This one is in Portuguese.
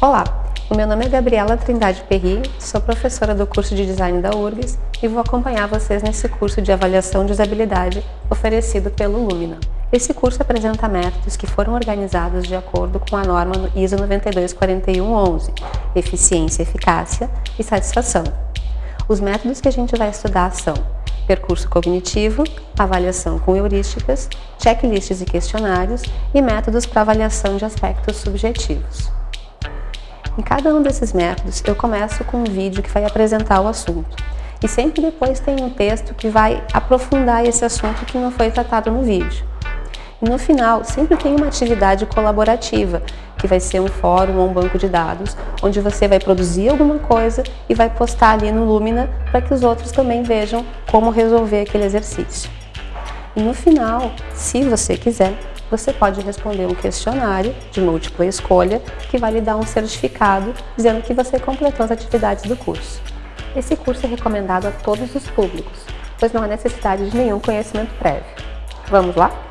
Olá, o meu nome é Gabriela Trindade Perri, sou professora do curso de Design da URGS e vou acompanhar vocês nesse curso de avaliação de usabilidade oferecido pelo Lumina. Esse curso apresenta métodos que foram organizados de acordo com a norma ISO 924111, eficiência, eficácia e satisfação. Os métodos que a gente vai estudar são percurso cognitivo, avaliação com heurísticas, checklists e questionários e métodos para avaliação de aspectos subjetivos. Em cada um desses métodos, eu começo com um vídeo que vai apresentar o assunto. E sempre depois tem um texto que vai aprofundar esse assunto que não foi tratado no vídeo. E no final, sempre tem uma atividade colaborativa, que vai ser um fórum ou um banco de dados, onde você vai produzir alguma coisa e vai postar ali no Lumina para que os outros também vejam como resolver aquele exercício. E no final, se você quiser, você pode responder um questionário de múltipla escolha que vai lhe dar um certificado dizendo que você completou as atividades do curso. Esse curso é recomendado a todos os públicos, pois não há necessidade de nenhum conhecimento prévio. Vamos lá?